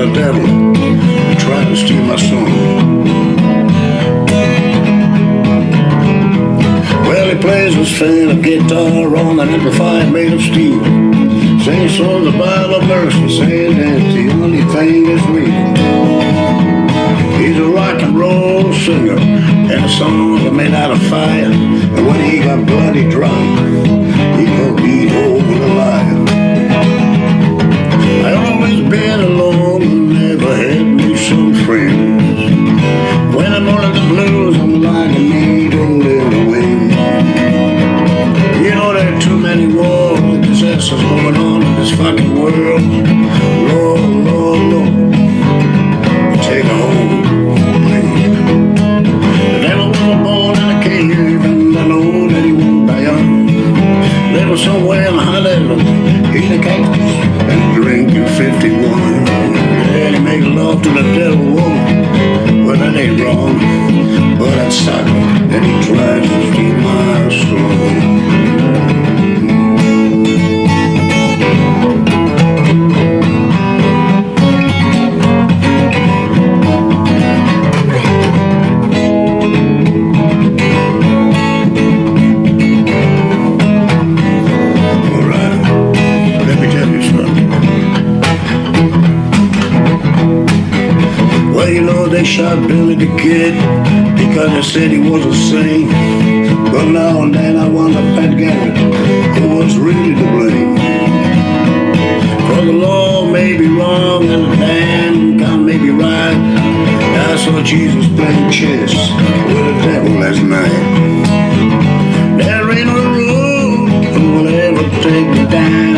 the devil. He tried to steal my soul. Well, he plays a fiddle, guitar on an amplifier made of steel. Sings songs about a mercy, saying that the only thing is real. He's a rock and roll singer And the songs are made out of fire. And when he got bloody drunk He gon' beat over the line. World. Lord, Lord, Lord, take a hold, please. The devil was born in a and I know that he somewhere in eating and drinking 51. And he makes love to the woman. Well, that ain't wrong, but and he to shot Billy the Kid because they said he was a saint. But now and then I wonder, Pat Garrett, who was really to blame. For the law may be wrong and the damn God may be right. I saw Jesus playing chess with the devil last night. There ain't a rule that will ever take me down.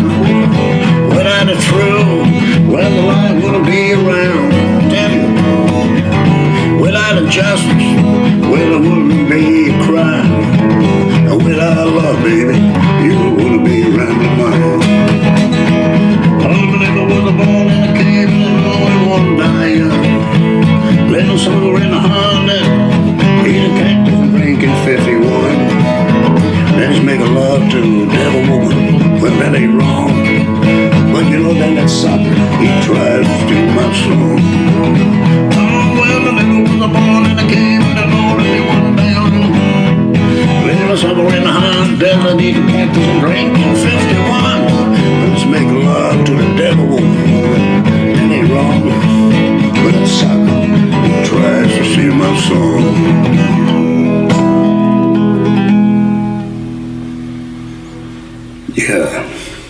Little in the Honda, eating cactus and drinking 51. Then he's making love to devil woman. Well, that ain't wrong. But you know that that sucker, he tries to steal my. Oh, well, the nigga was born in a cave and the Lord and he down. In desert, eating cactus Yeah.